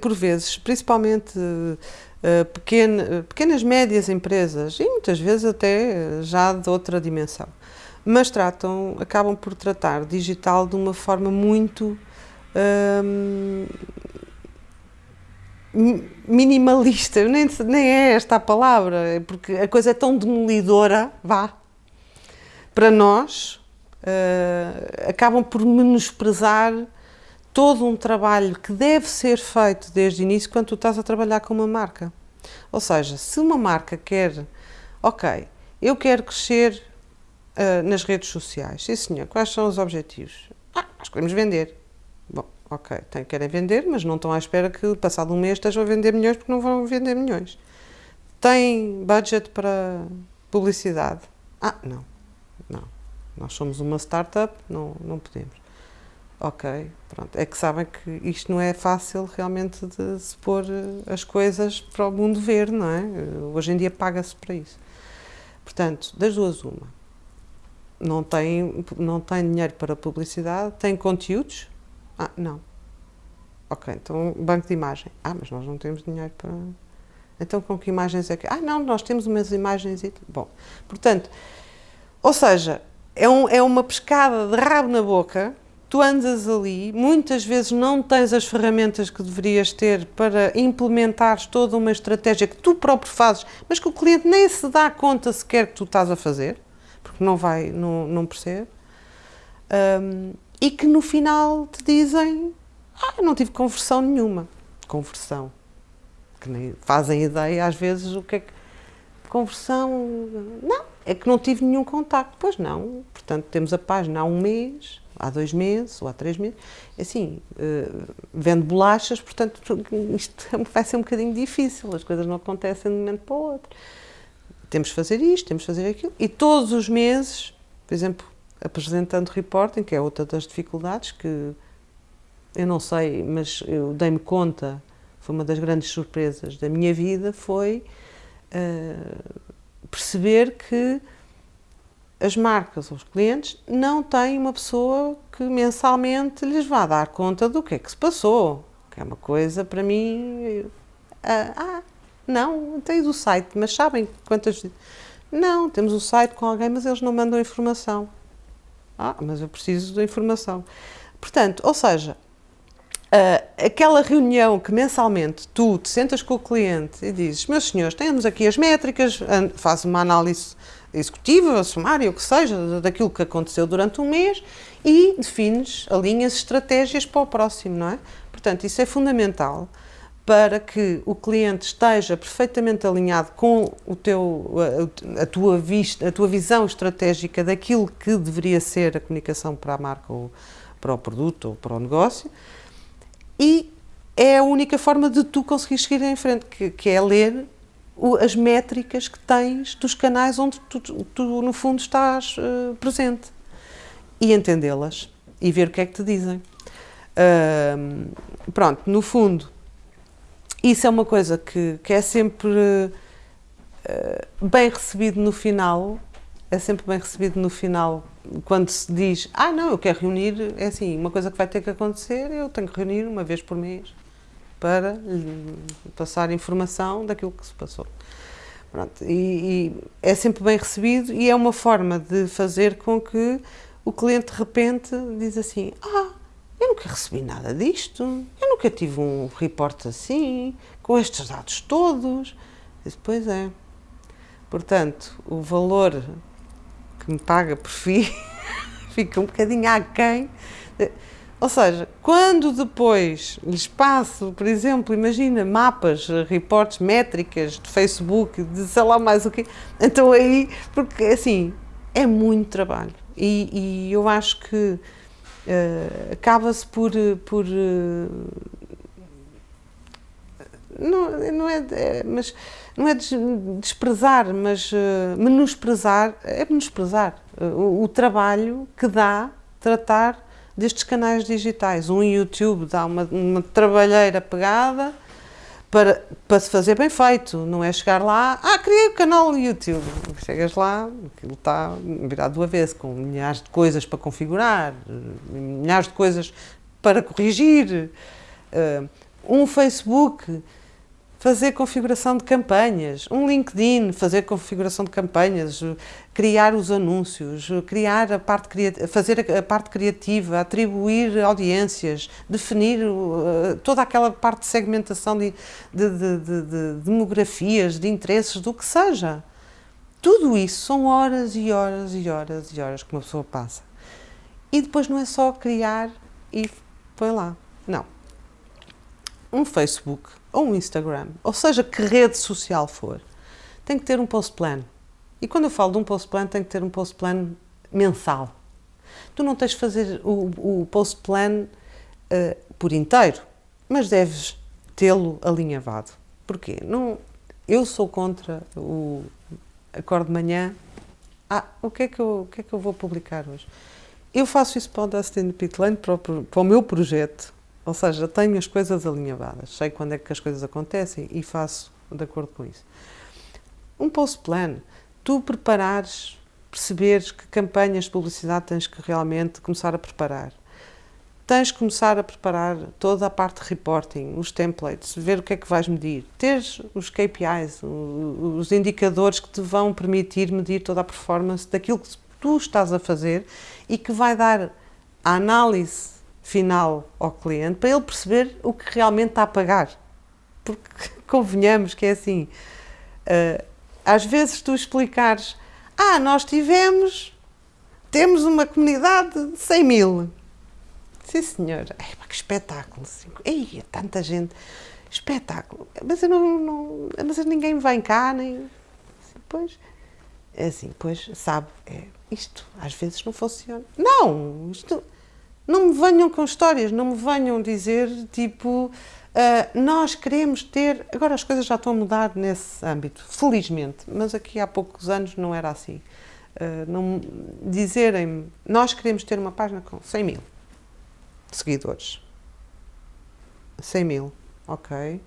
Por vezes, principalmente uh, pequena, pequenas, médias empresas, e muitas vezes até já de outra dimensão, mas tratam, acabam por tratar digital de uma forma muito hum, minimalista, nem, nem é esta a palavra, é porque a coisa é tão demolidora, vá, para nós, uh, acabam por menosprezar todo um trabalho que deve ser feito desde o início quando tu estás a trabalhar com uma marca. Ou seja, se uma marca quer, ok, eu quero crescer uh, nas redes sociais, sim senhor, quais são os objetivos? Ah, nós queremos vender. Bom, ok, tem, querem vender, mas não estão à espera que passado um mês estejam a vender milhões porque não vão vender milhões. Tem budget para publicidade? Ah, não, não. Nós somos uma startup, não, não podemos. Ok, pronto. É que sabem que isto não é fácil realmente de se pôr eh, as coisas para o mundo ver, não é? Eh, hoje em dia paga-se para isso. Portanto, das duas uma. Não tem, não tem dinheiro para publicidade, tem conteúdos? Ah, não. Ok, então banco de imagem. Ah, mas nós não temos dinheiro para... Então com que imagens é que... Ah, não, nós temos umas imagens e... Bom, portanto, ou seja, é, um, é uma pescada de rabo na boca, tu andas ali, muitas vezes não tens as ferramentas que deverias ter para implementares toda uma estratégia que tu próprio fazes, mas que o cliente nem se dá conta sequer que tu estás a fazer, porque não vai, não, não percebe, um, e que no final te dizem, ah, não tive conversão nenhuma. Conversão. Que nem fazem ideia às vezes o que é que... Conversão... Não, é que não tive nenhum contacto. Pois não, portanto, temos a página há um mês, há dois meses ou há três meses. É assim, uh, vendo bolachas, portanto, isto vai ser um bocadinho difícil, as coisas não acontecem de um momento para o outro. Temos de fazer isto, temos de fazer aquilo. E todos os meses, por exemplo, apresentando reporting, que é outra das dificuldades que eu não sei, mas eu dei-me conta, foi uma das grandes surpresas da minha vida, foi uh, perceber que as marcas, os clientes, não têm uma pessoa que mensalmente lhes vá dar conta do que é que se passou, que é uma coisa para mim, ah, ah não, tenho o site, mas sabem quantas... Não, temos o site com alguém, mas eles não mandam informação. Ah, mas eu preciso da informação. Portanto, ou seja, Uh, aquela reunião que mensalmente tu te sentas com o cliente e dizes, meus senhores, temos aqui as métricas, faz uma análise executiva, sumária, o que seja, daquilo que aconteceu durante um mês e defines, alinhas estratégias para o próximo, não é? Portanto, isso é fundamental para que o cliente esteja perfeitamente alinhado com o teu, a, a, tua vista, a tua visão estratégica daquilo que deveria ser a comunicação para a marca ou para o produto ou para o negócio e é a única forma de tu conseguir seguir em frente, que, que é ler o, as métricas que tens dos canais onde tu, tu, no fundo, estás uh, presente e entendê-las e ver o que é que te dizem. Uh, pronto, no fundo, isso é uma coisa que, que é sempre uh, bem recebido no final, é sempre bem recebido no final quando se diz, ah não, eu quero reunir, é assim, uma coisa que vai ter que acontecer, eu tenho que reunir uma vez por mês para passar informação daquilo que se passou. Pronto, e, e, é sempre bem recebido e é uma forma de fazer com que o cliente de repente diz assim, ah, eu nunca recebi nada disto, eu nunca tive um reporte assim, com estes dados todos. E depois é. Portanto, o valor que me paga por FII fica um bocadinho aquém. Ou seja, quando depois lhes passo, por exemplo, imagina mapas, reportes, métricas de Facebook, de sei lá mais o quê, então aí, porque assim, é muito trabalho. E, e eu acho que uh, acaba-se por, por uh, não, não é, é, mas não é desprezar, mas uh, menosprezar, é menosprezar o, o, trabalho que dá tratar destes canais digitais. Um YouTube dá uma, uma trabalheira pegada para, para se fazer bem feito, não é chegar lá, ah, criei o canal do YouTube. Chegas lá, aquilo está virado do avesso, com milhares de coisas para configurar, milhares de coisas para corrigir. Uh, um Facebook, fazer configuração de campanhas, um LinkedIn, fazer configuração de campanhas, criar os anúncios, criar a parte fazer a parte criativa, atribuir audiências, definir uh, toda aquela parte de segmentação de, de, de, de, demografias, de interesses, do que seja. Tudo isso são horas e horas e horas e horas que uma pessoa passa. E depois não é só criar e põe lá. Não. Um Facebook ou um Instagram, ou seja, que rede social for, tem que ter um post plan. E quando eu falo de um post plan, tem que ter um post plan mensal. Tu não tens de fazer o, o post plan uh, por inteiro, mas deves tê-lo alinhavado. Porquê? Não, eu sou contra o acordo de manhã. Ah, o que, é que eu, o que é que eu vou publicar hoje? Eu faço isso para o Dustin Pitland, para para o meu projeto, ou seja, tenho as coisas alinhavadas, sei quando é que as coisas acontecem e faço de acordo com isso. Um post-plan, tu preparares, perceberes que campanhas de publicidade tens que realmente começar a preparar. Tens que começar a preparar toda a parte de reporting, os templates, ver o que é que vais medir, teres os KPIs, os indicadores que te vão permitir medir toda a performance daquilo que tu estás a fazer e que vai dar a análise final ao cliente para ele perceber o que realmente está a pagar. Porque convenhamos que é assim, uh, às vezes tu explicares, ah, nós tivemos, temos uma comunidade de 100 mil. Sim, senhor. Ei, que espetáculo. Ei, tanta gente. Espetáculo. Mas, eu não, não, mas ninguém vem cá, nem... Pois, é assim, pois, sabe, é, isto às vezes não funciona. Não, isto não me venham com histórias, não me venham dizer tipo, uh, nós queremos ter. Agora as coisas já estão a mudar nesse âmbito, felizmente, mas aqui há poucos anos não era assim. Uh, não dizerem nós queremos ter uma página com 100 mil seguidores. 100 mil, ok.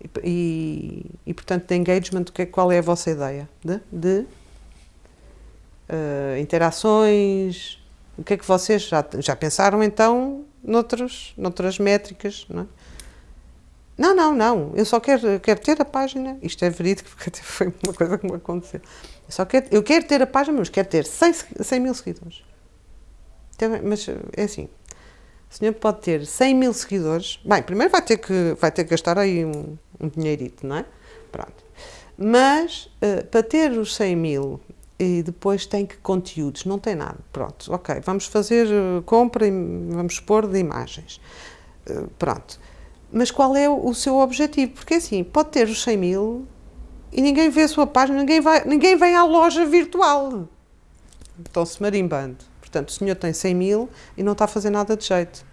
E, e, e portanto, de engagement, que, qual é a vossa ideia? De, de uh, interações, o que é que vocês já, já pensaram então noutros, noutras métricas? Não, é? não, não, não, eu só quero, quero ter a página, isto é verídico porque foi uma coisa que me aconteceu. Eu, só quero, eu quero ter a página, mas quero ter 100, 100 mil seguidores. Mas é assim, o senhor pode ter 100 mil seguidores, bem, primeiro vai ter que, vai ter que gastar aí um, um dinheirito, não é? Pronto. Mas, uh, para ter os 100 mil e depois tem que conteúdos, não tem nada. Pronto, ok, vamos fazer uh, compra e vamos expor de imagens. Uh, pronto. Mas qual é o, seu objetivo? Porque assim, pode ter os 100 mil e ninguém vê a sua página, ninguém, vai, ninguém vem à loja virtual. Estão-se marimbando. Portanto, o senhor tem 100 mil e não está a fazer nada de jeito.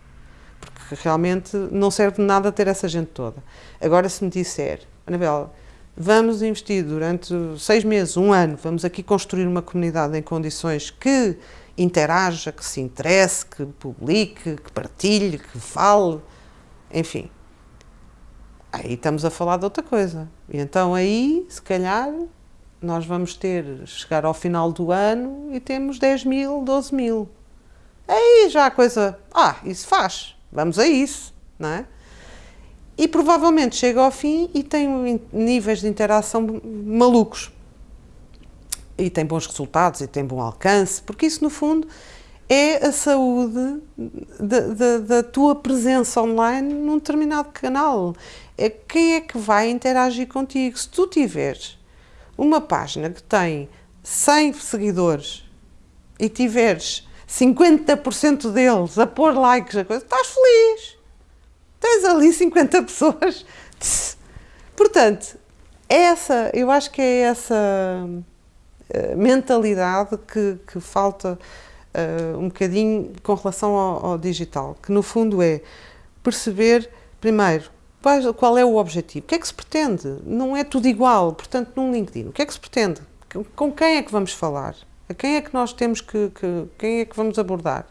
Porque realmente não serve de nada ter essa gente toda. Agora, se me disser, Anabela, vamos investir durante seis meses, um ano, vamos aqui construir uma comunidade em condições que interaja, que se interesse, que publique, que partilhe, que fale, enfim. Aí estamos a falar de outra coisa. E então aí, se calhar, nós vamos ter, chegar ao final do ano e temos 10 mil, 12 mil. Aí já a coisa, ah, isso faz, vamos a isso, não é? E provavelmente chega ao fim e tem níveis de interação malucos. E tem bons resultados e tem bom alcance, porque isso, no fundo, é a saúde da, da, da tua presença online num determinado canal. É quem é que vai interagir contigo. Se tu tiveres uma página que tem 100 seguidores e tiveres 50% deles a pôr likes, a coisa, estás feliz tens ali 50 pessoas. Portanto, essa, eu acho que é essa uh, mentalidade que, que falta uh, um bocadinho com relação ao, ao, digital, que no fundo é perceber, primeiro, qual é o objetivo, o que é que se pretende? Não é tudo igual, portanto, num LinkedIn, o que é que se pretende? Com quem é que vamos falar? A quem é que nós temos que, que quem é que vamos abordar?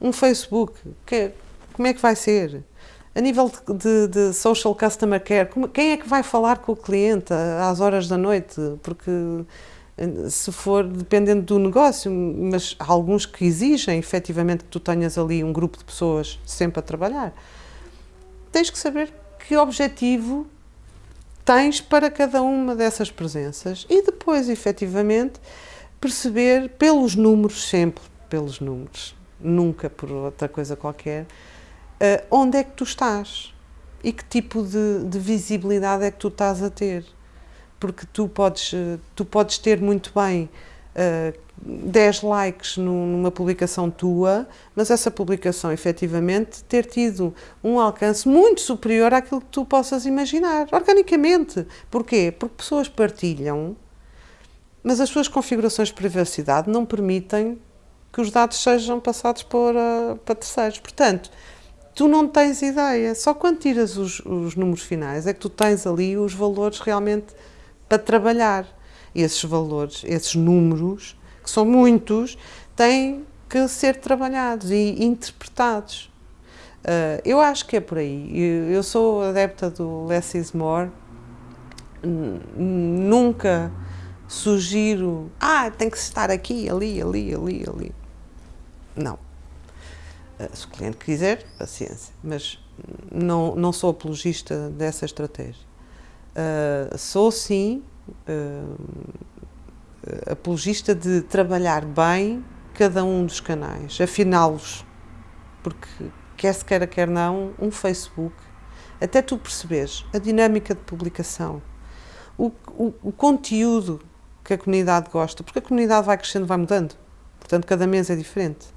Um Facebook, que, como é que vai ser? A nível de, de, social customer care, quem é que vai falar com o cliente às horas da noite? Porque eh, se for dependendo do negócio, mas há alguns que exigem efetivamente que tu tenhas ali um grupo de pessoas sempre a trabalhar. tens que saber que objetivo tens para cada uma dessas presenças e depois, efetivamente, perceber pelos números, sempre pelos números, nunca por outra coisa qualquer, uh, onde é que tu estás e que tipo de, de, visibilidade é que tu estás a ter. Porque tu podes, eh, tu podes ter muito bem uh, 10 likes numa publicação tua, mas essa publicação efetivamente ter tido um alcance muito superior àquilo que tu possas imaginar, organicamente. Porquê? Porque pessoas partilham, mas as suas configurações de privacidade não permitem que os dados sejam passados para, para terceiros. Portanto, tu não tens ideia, só quando tiras os, os números finais é que tu tens ali os valores realmente para trabalhar. E esses valores, esses números, que são muitos, têm que ser trabalhados e interpretados. Uh, eu acho que é por aí. Eu, eu sou adepta do less is more. Nunca sugiro, ah, tem que estar aqui, ali, ali, ali, ali. Não. Uh, se o cliente quiser, paciência. Mas não, não sou apologista dessa estratégia. Uh, sou sim uh, apologista de trabalhar bem cada um dos canais, afiná-los, porque quer se queira, quer não, um Facebook, até tu percebes a dinâmica de publicação, o, o, o conteúdo que a comunidade gosta, porque a comunidade vai crescendo, vai mudando, portanto cada mês é diferente.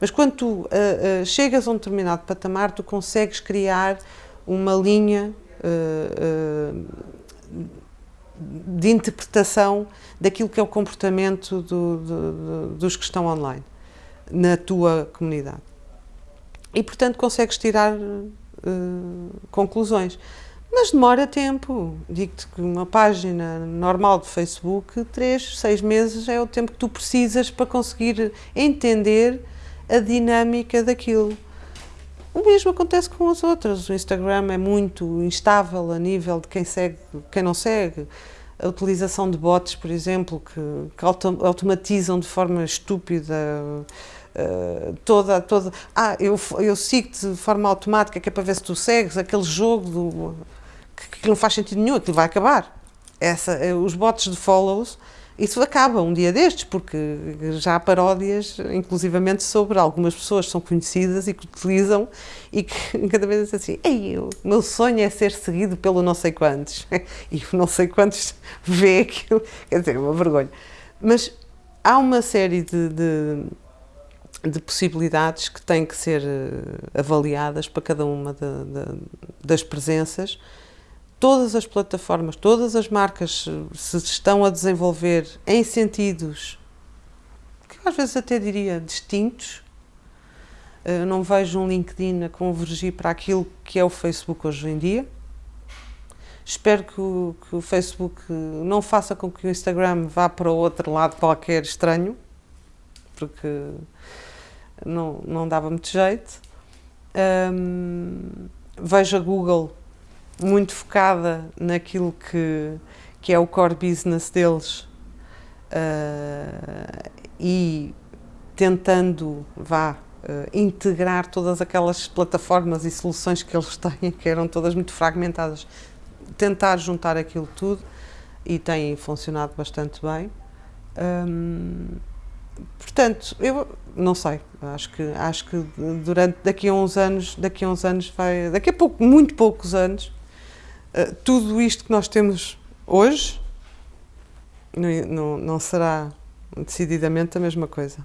Mas quando tu uh, uh, chegas a um determinado patamar, tu consegues criar uma linha uh, de interpretação daquilo que é o comportamento do, do, dos que estão online na tua comunidade. E, portanto, consegues tirar uh, conclusões. Mas demora tempo. Digo-te que uma página normal de Facebook, três, seis meses é o tempo que tu precisas para conseguir entender a dinâmica daquilo. O mesmo acontece com as outras. O Instagram é muito instável a nível de quem segue, quem não segue. A utilização de bots, por exemplo, que, que auto, automatizam de forma estúpida uh, toda, toda. Ah, eu, eu sigo-te de forma automática, que é para ver se tu segues aquele jogo do, que, que não faz sentido nenhum, aquilo vai acabar. Essa, eh, os bots de follows isso acaba um dia destes, porque já há paródias, inclusivamente, sobre algumas pessoas que são conhecidas e que utilizam e que cada vez dizem assim, Ei, o meu sonho é ser seguido pelo não sei quantos. E o não sei quantos vê aquilo, quer dizer, é uma vergonha. Mas há uma série de, de, de possibilidades que têm que ser eh, avaliadas para cada uma de, das presenças, todas as plataformas, todas as marcas se estão a desenvolver em sentidos que às vezes até diria distintos. Eu não vejo um LinkedIn a convergir para aquilo que é o Facebook hoje em dia. Espero que o, que o Facebook não faça com que o Instagram vá para outro lado qualquer estranho, porque não, não dava muito jeito. Um, vejo a Google muito focada naquilo que, que é o core business deles uh, e tentando, vá, uh, integrar todas aquelas plataformas e soluções que eles têm, que eram todas muito fragmentadas, tentar juntar aquilo tudo e tem funcionado bastante bem. Um, portanto, eu não sei, acho que acho que durante daqui a uns anos, daqui a uns anos vai, daqui a pouco, muito poucos anos, eh, tudo isto que nós temos hoje não, não, não será decididamente a mesma coisa.